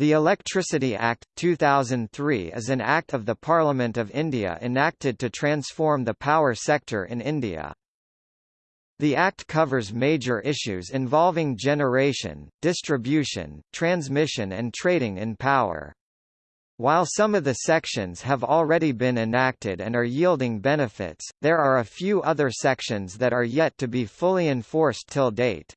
The Electricity Act, 2003 is an act of the Parliament of India enacted to transform the power sector in India. The Act covers major issues involving generation, distribution, transmission and trading in power. While some of the sections have already been enacted and are yielding benefits, there are a few other sections that are yet to be fully enforced till date.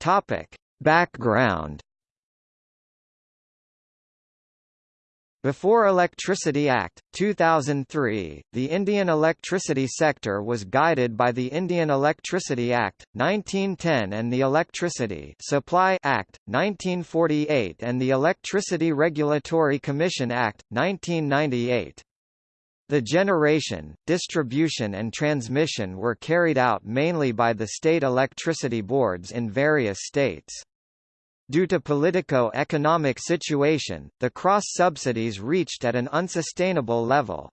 Topic. Background Before Electricity Act, 2003, the Indian electricity sector was guided by the Indian Electricity Act, 1910 and the Electricity Supply Act, 1948 and the Electricity Regulatory Commission Act, 1998. The generation, distribution and transmission were carried out mainly by the state electricity boards in various states. Due to politico-economic situation, the cross-subsidies reached at an unsustainable level.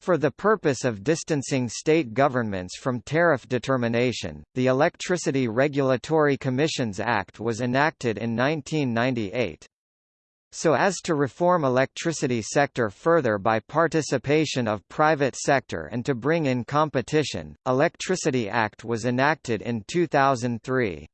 For the purpose of distancing state governments from tariff determination, the Electricity Regulatory Commissions Act was enacted in 1998. So as to reform electricity sector further by participation of private sector and to bring in competition, Electricity Act was enacted in 2003.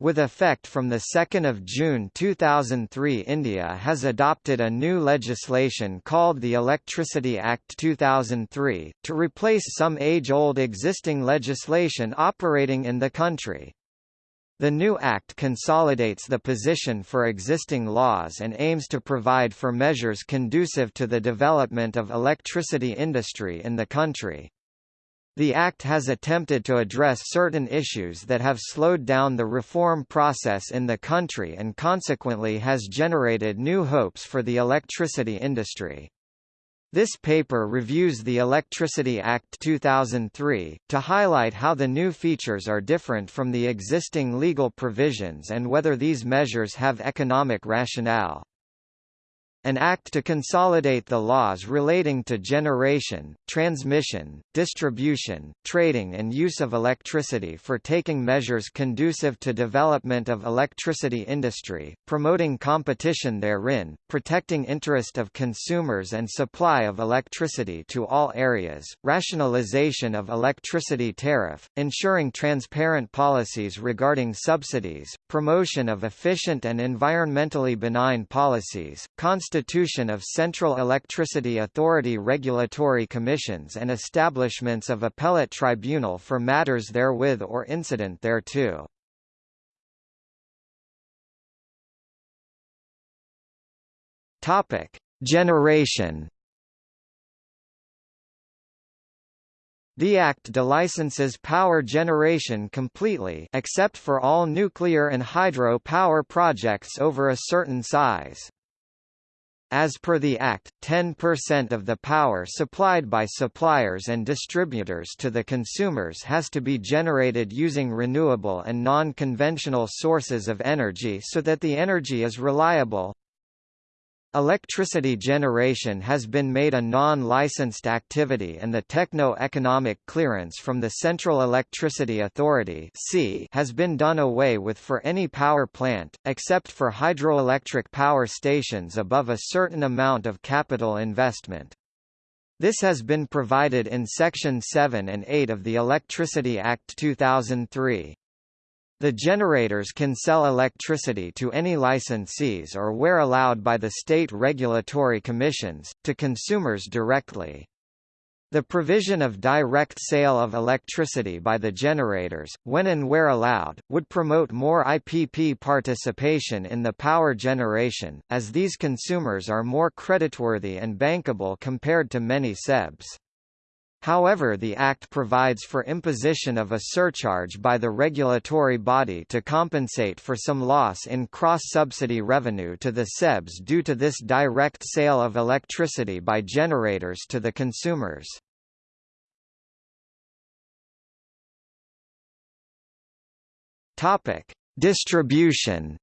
With effect from 2 June 2003 India has adopted a new legislation called the Electricity Act 2003, to replace some age-old existing legislation operating in the country. The new Act consolidates the position for existing laws and aims to provide for measures conducive to the development of electricity industry in the country. The Act has attempted to address certain issues that have slowed down the reform process in the country and consequently has generated new hopes for the electricity industry. This paper reviews the Electricity Act 2003, to highlight how the new features are different from the existing legal provisions and whether these measures have economic rationale. An act to consolidate the laws relating to generation, transmission, distribution, trading and use of electricity for taking measures conducive to development of electricity industry, promoting competition therein, protecting interest of consumers and supply of electricity to all areas, rationalization of electricity tariff, ensuring transparent policies regarding subsidies, promotion of efficient and environmentally benign policies, constitution of Central Electricity Authority regulatory commissions and establishments of appellate tribunal for matters therewith or incident thereto. Topic: Generation The Act delicenses power generation completely except for all nuclear and hydro power projects over a certain size. As per the Act, 10% of the power supplied by suppliers and distributors to the consumers has to be generated using renewable and non-conventional sources of energy so that the energy is reliable, Electricity generation has been made a non-licensed activity and the techno-economic clearance from the Central Electricity Authority has been done away with for any power plant, except for hydroelectric power stations above a certain amount of capital investment. This has been provided in Section 7 and 8 of the Electricity Act 2003. The generators can sell electricity to any licensees or where allowed by the state regulatory commissions, to consumers directly. The provision of direct sale of electricity by the generators, when and where allowed, would promote more IPP participation in the power generation, as these consumers are more creditworthy and bankable compared to many SEBs. However the Act provides for imposition of a surcharge by the regulatory body to compensate for some loss in cross-subsidy revenue to the SEBs due to this direct sale of electricity by generators to the consumers. Distribution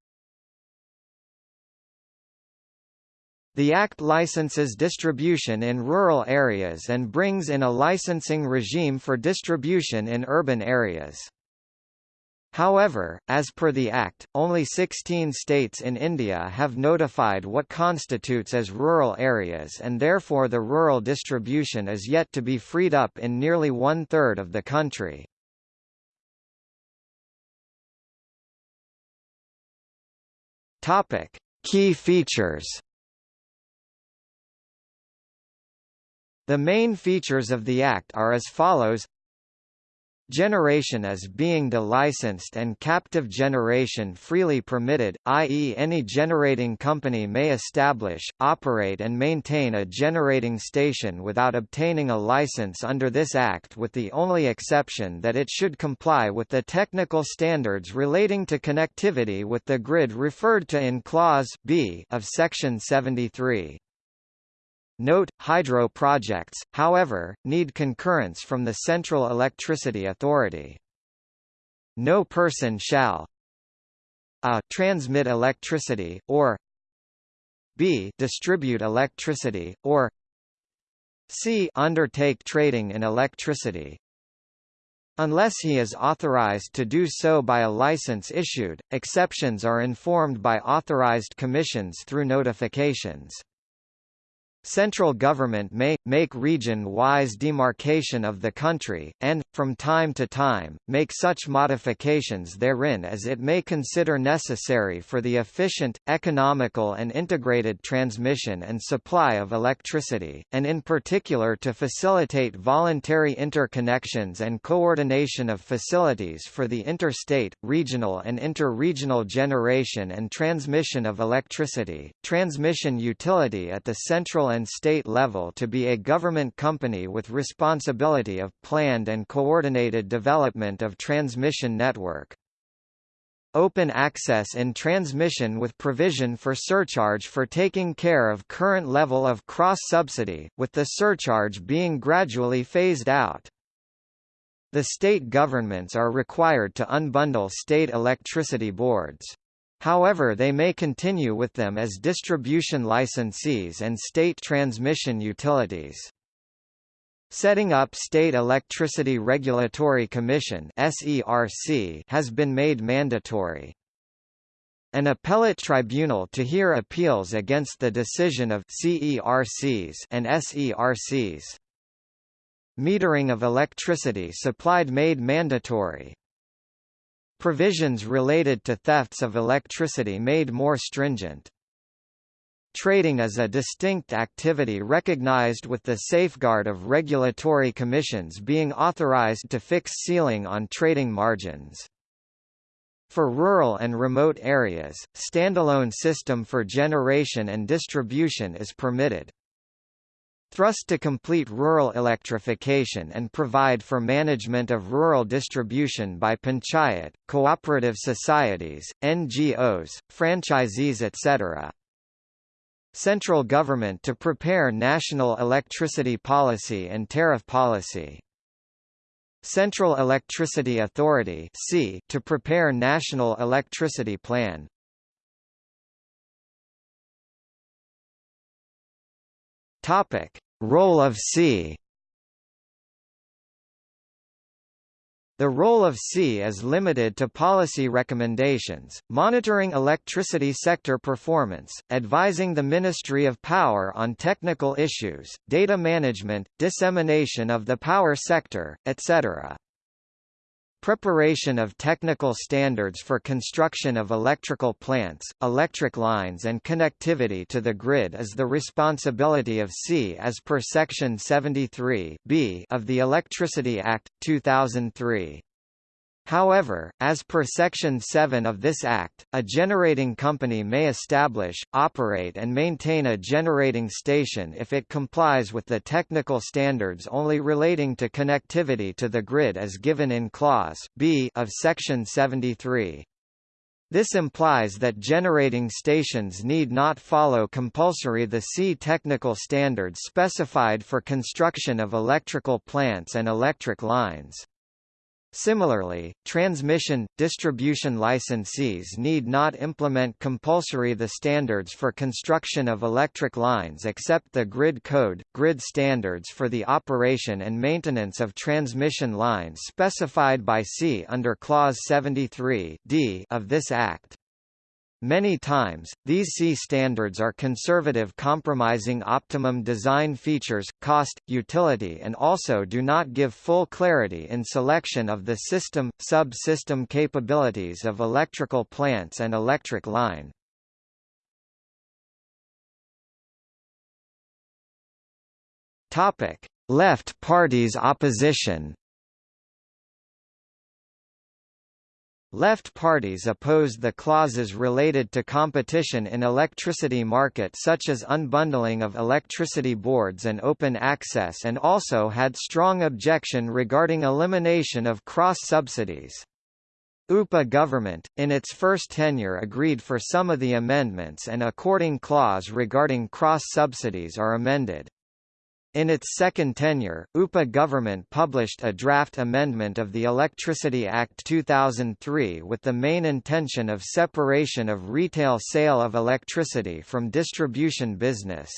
The Act licenses distribution in rural areas and brings in a licensing regime for distribution in urban areas. However, as per the Act, only 16 states in India have notified what constitutes as rural areas and therefore the rural distribution is yet to be freed up in nearly one-third of the country. Key features. The main features of the Act are as follows Generation as being delicensed and captive generation freely permitted, i.e. any generating company may establish, operate and maintain a generating station without obtaining a license under this Act with the only exception that it should comply with the technical standards relating to connectivity with the grid referred to in Clause B of Section 73. Note, hydro projects, however, need concurrence from the Central Electricity Authority. No person shall a. transmit electricity, or b. distribute electricity, or c. undertake trading in electricity, Unless he is authorized to do so by a license issued, exceptions are informed by authorized commissions through notifications. Central government may, make region-wise demarcation of the country, and, from time to time, make such modifications therein as it may consider necessary for the efficient, economical and integrated transmission and supply of electricity, and in particular to facilitate voluntary interconnections and coordination of facilities for the interstate, regional and inter-regional generation and transmission of electricity, transmission utility at the central and state level to be a government company with responsibility of planned and coordinated development of transmission network. Open access in transmission with provision for surcharge for taking care of current level of cross-subsidy, with the surcharge being gradually phased out. The state governments are required to unbundle state electricity boards. However they may continue with them as distribution licensees and state transmission utilities. Setting up State Electricity Regulatory Commission has been made mandatory. An appellate tribunal to hear appeals against the decision of CERCs and SERCs. Metering of electricity supplied made mandatory. Provisions related to thefts of electricity made more stringent. Trading is a distinct activity recognized with the safeguard of regulatory commissions being authorized to fix ceiling on trading margins. For rural and remote areas, standalone system for generation and distribution is permitted. Thrust to complete rural electrification and provide for management of rural distribution by panchayat, cooperative societies, NGOs, franchisees etc. Central government to prepare national electricity policy and tariff policy. Central Electricity Authority to prepare national electricity plan. Topic: Role of C. The role of C is limited to policy recommendations, monitoring electricity sector performance, advising the Ministry of Power on technical issues, data management, dissemination of the power sector, etc. Preparation of technical standards for construction of electrical plants, electric lines and connectivity to the grid is the responsibility of C as per Section 73 of the Electricity Act, 2003. However, as per Section 7 of this Act, a generating company may establish, operate and maintain a generating station if it complies with the technical standards only relating to connectivity to the grid as given in Clause B of Section 73. This implies that generating stations need not follow compulsory the C technical standards specified for construction of electrical plants and electric lines. Similarly, transmission, distribution licensees need not implement compulsory the standards for construction of electric lines except the grid code, grid standards for the operation and maintenance of transmission lines specified by C under Clause 73 D of this Act. Many times, these C standards are conservative compromising optimum design features, cost, utility and also do not give full clarity in selection of the system, sub-system capabilities of electrical plants and electric line. Left parties opposition Left parties opposed the clauses related to competition in electricity market such as unbundling of electricity boards and open access and also had strong objection regarding elimination of cross-subsidies. UPA government, in its first tenure agreed for some of the amendments and according clause regarding cross-subsidies are amended. In its second tenure, UPA government published a draft amendment of the Electricity Act 2003 with the main intention of separation of retail sale of electricity from distribution business.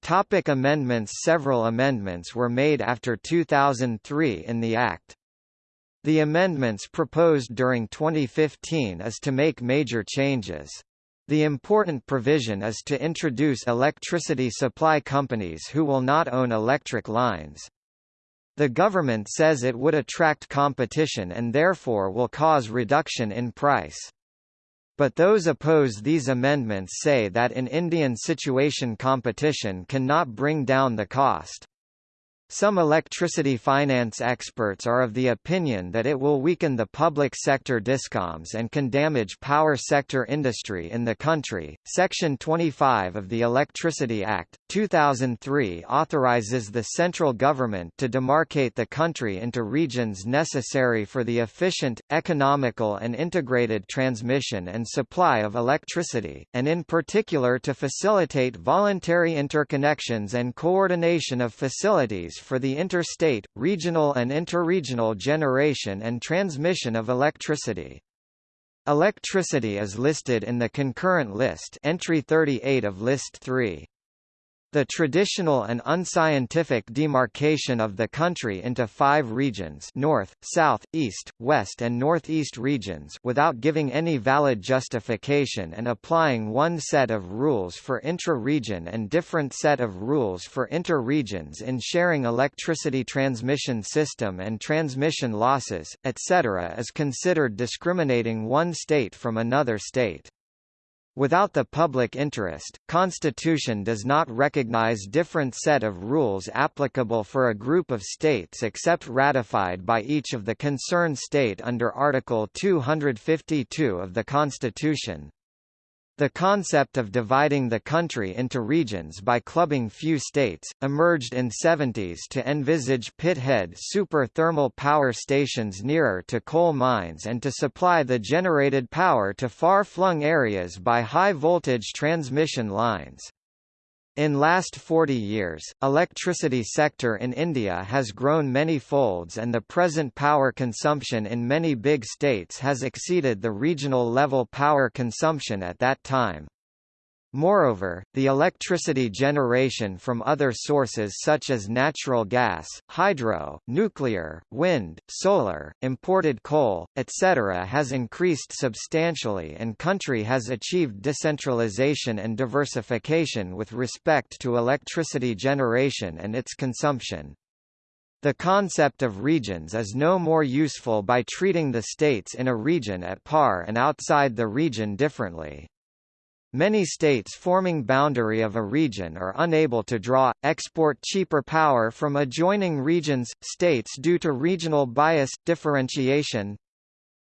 Topic amendments Several amendments were made after 2003 in the Act. The amendments proposed during 2015 is to make major changes. The important provision is to introduce electricity supply companies who will not own electric lines. The government says it would attract competition and therefore will cause reduction in price. But those oppose these amendments say that in Indian situation competition cannot bring down the cost. Some electricity finance experts are of the opinion that it will weaken the public sector discoms and can damage power sector industry in the country. Section 25 of the Electricity Act, 2003 authorizes the central government to demarcate the country into regions necessary for the efficient, economical and integrated transmission and supply of electricity, and in particular to facilitate voluntary interconnections and coordination of facilities for the interstate, regional and interregional generation and transmission of electricity. Electricity is listed in the concurrent list entry 38 of List 3. The traditional and unscientific demarcation of the country into five regions north, south, east, west and northeast regions without giving any valid justification and applying one set of rules for intra-region and different set of rules for inter-regions in sharing electricity transmission system and transmission losses, etc. is considered discriminating one state from another state. Without the public interest, Constitution does not recognize different set of rules applicable for a group of states except ratified by each of the concerned state under Article 252 of the Constitution. The concept of dividing the country into regions by clubbing few states, emerged in 70s to envisage pit-head super-thermal power stations nearer to coal mines and to supply the generated power to far-flung areas by high-voltage transmission lines. In last 40 years, electricity sector in India has grown many folds and the present power consumption in many big states has exceeded the regional level power consumption at that time. Moreover, the electricity generation from other sources such as natural gas, hydro, nuclear, wind, solar, imported coal, etc. has increased substantially and country has achieved decentralization and diversification with respect to electricity generation and its consumption. The concept of regions is no more useful by treating the states in a region at par and outside the region differently. Many states forming boundary of a region are unable to draw, export cheaper power from adjoining regions, states due to regional bias, differentiation.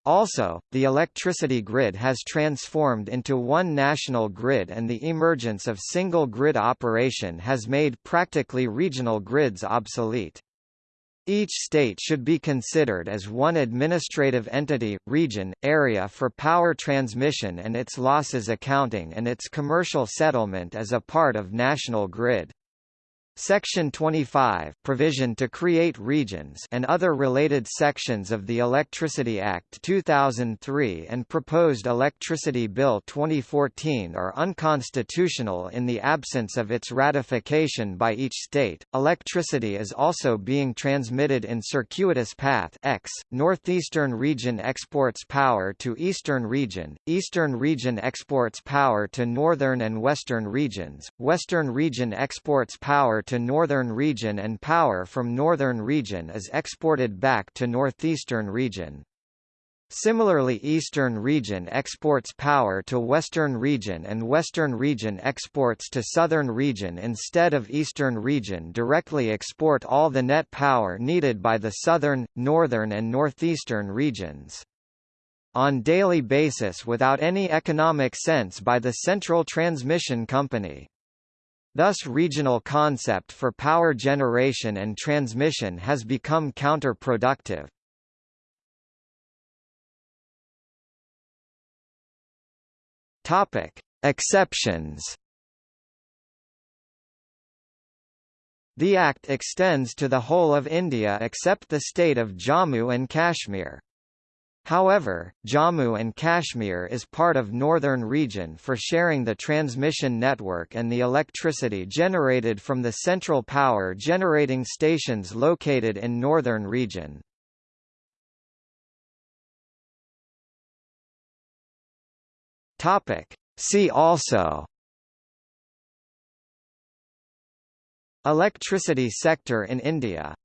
Also, the electricity grid has transformed into one national grid and the emergence of single grid operation has made practically regional grids obsolete. Each state should be considered as one administrative entity, region, area for power transmission and its losses accounting and its commercial settlement as a part of national grid. Section 25 provision to create regions and other related sections of the Electricity Act 2003 and proposed Electricity Bill 2014 are unconstitutional in the absence of its ratification by each state. Electricity is also being transmitted in circuitous path X. Northeastern region exports power to Eastern region, Eastern region exports power to Northern and Western regions, Western region exports power to northern region and power from northern region is exported back to northeastern region. Similarly Eastern region exports power to Western region and Western region exports to Southern region instead of Eastern region directly export all the net power needed by the Southern, Northern and Northeastern regions. On daily basis without any economic sense by the Central Transmission Company. Thus regional concept for power generation and transmission has become counterproductive. Topic: Exceptions. The Act extends to the whole of India except the state of Jammu and Kashmir. However, Jammu and Kashmir is part of Northern Region for sharing the transmission network and the electricity generated from the central power generating stations located in Northern Region. See also Electricity sector in India